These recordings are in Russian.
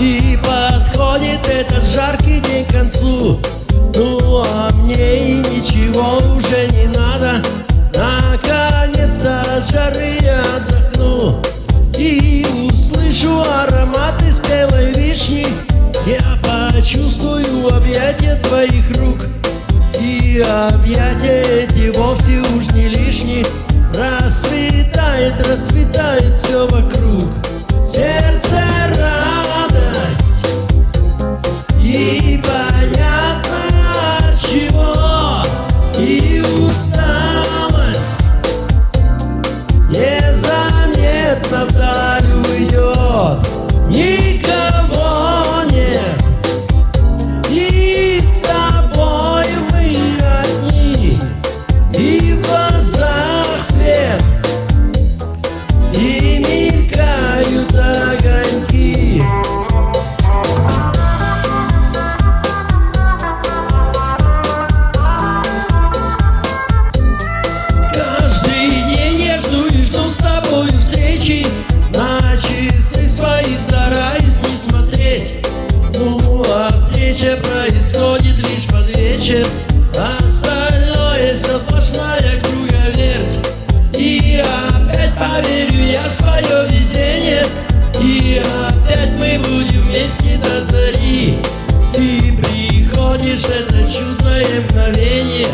И подходит этот жаркий день к концу. Ну а мне и ничего уже не надо. Наконец-то от жары я отдохну И услышу ароматы спелой вишни. Я почувствую объятия твоих рук И объятия мгновение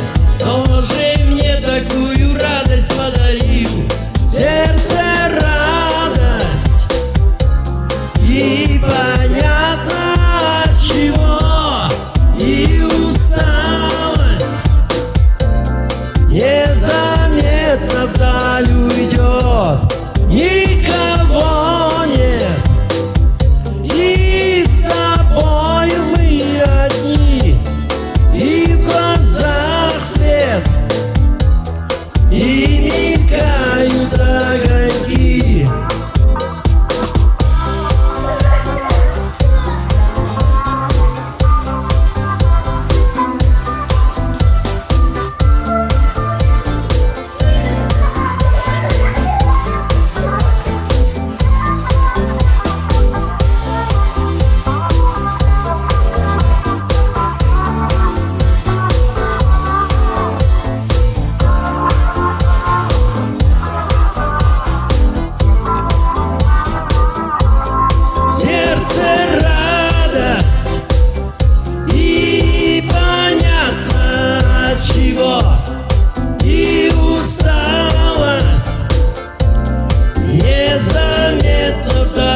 незаметно так.